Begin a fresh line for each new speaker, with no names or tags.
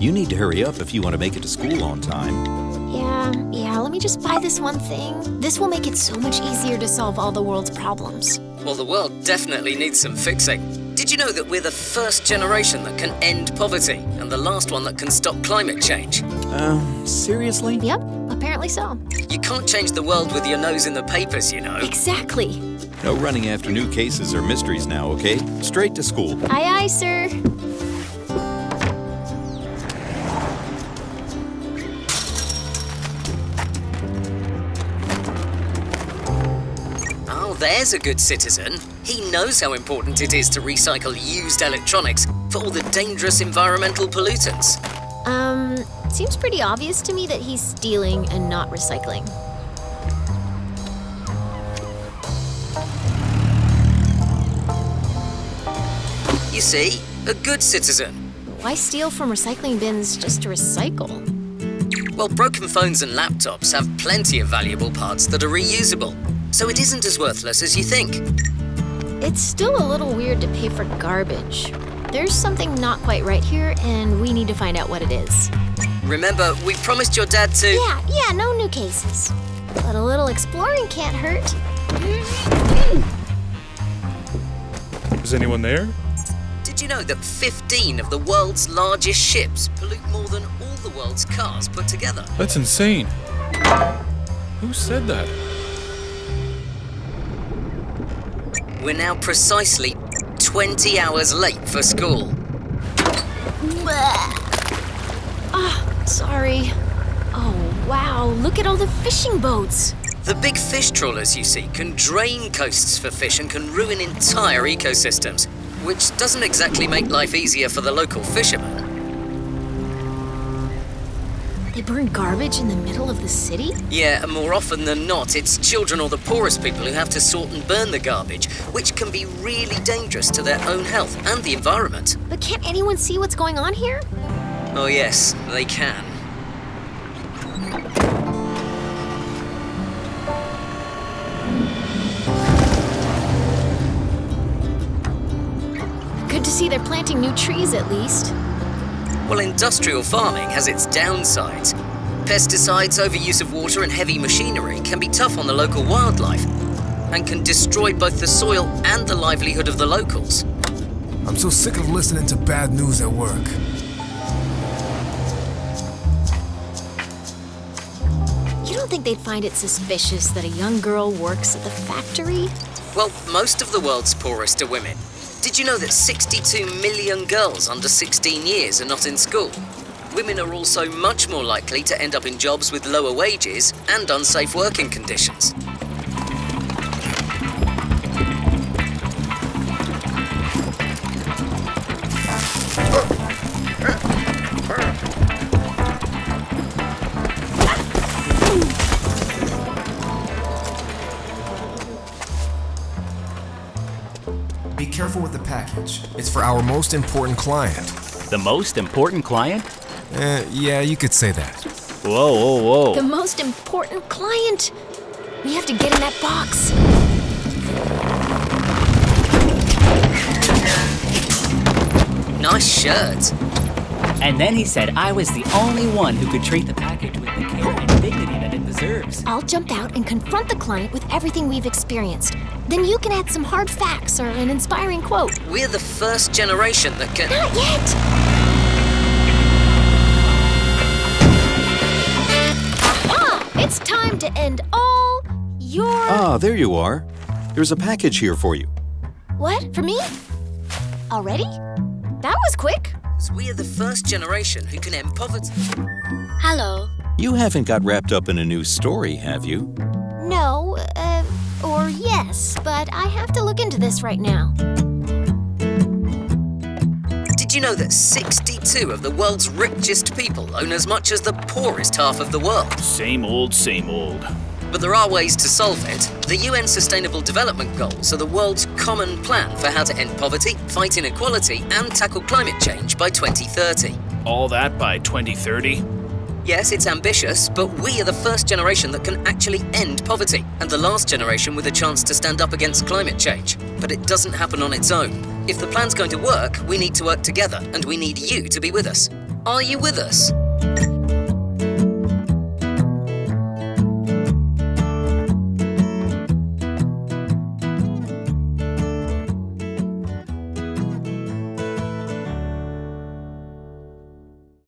You need to hurry up if you want to make it to school on time.
Yeah, yeah, let me just buy this one thing. This will make it so much easier to solve all the world's problems.
Well, the world definitely needs some fixing. Did you know that we're the first generation that can end poverty and the last one that can stop climate change?
Um, seriously?
Yep, apparently so.
You can't change the world with your nose in the papers, you know.
Exactly.
No running after new cases or mysteries now, okay? Straight to school.
Aye, aye, sir.
There's a good citizen. He knows how important it is to recycle used electronics for all the dangerous environmental pollutants.
Um, seems pretty obvious to me that he's stealing and not recycling.
You see, a good citizen.
Why steal from recycling bins just to recycle?
Well, broken phones and laptops have plenty of valuable parts that are reusable, so it isn't as worthless as you think.
It's still a little weird to pay for garbage. There's something not quite right here, and we need to find out what it is.
Remember, we promised your dad to.
Yeah, yeah, no new cases. But a little exploring can't hurt.
Is anyone there?
Did you know that 15 of the world's largest ships pollute more than all the world's cars put together?
That's insane. Who said that?
We're now precisely 20 hours late for school.
Ah, sorry. Oh, wow, look at all the fishing boats.
The big fish trawlers you see can drain coasts for fish and can ruin entire ecosystems, which doesn't exactly make life easier for the local fishermen.
They burn garbage in the middle of the city?
Yeah, and more often than not, it's children or the poorest people who have to sort and burn the garbage, which can be really dangerous to their own health and the environment.
But can't anyone see what's going on here?
Oh, yes, they can.
Good to see they're planting new trees at least.
Well, industrial farming has its downsides. Pesticides, overuse of water, and heavy machinery can be tough on the local wildlife and can destroy both the soil and the livelihood of the locals.
I'm so sick of listening to bad news at work.
You don't think they'd find it suspicious that a young girl works at the factory?
Well, most of the world's poorest are women. Did you know that 62 million girls under 16 years are not in school? Women are also much more likely to end up in jobs with lower wages and unsafe working conditions.
Be careful with the package. It's for our most important client.
The most important client?
Uh, yeah, you could say that.
Whoa, whoa, whoa.
The most important client! We have to get in that box.
Nice shirt.
And then he said I was the only one who could treat the package with the care and dignity that it deserves.
I'll jump out and confront the client with everything we've experienced. Then you can add some hard facts or an inspiring quote.
We're the first generation that can.
Not yet! Aha! It's time to end all your.
Ah, there you are. There's a package here for you.
What? For me? Already? That was quick.
We're the first generation who can end poverty.
Hello.
You haven't got wrapped up in a new story, have you?
No, uh, or yes, but I have to look into this right now.
Did you know that 62 of the world's richest people own as much as the poorest half of the world?
Same old, same old.
But there are ways to solve it. The UN Sustainable Development Goals are the world's common plan for how to end poverty, fight inequality, and tackle climate change by 2030.
All that by 2030?
Yes, it's ambitious, but we are the first generation that can actually end poverty, and the last generation with a chance to stand up against climate change. But it doesn't happen on its own. If the plan's going to work, we need to work together, and we need you to be with us. Are you with us?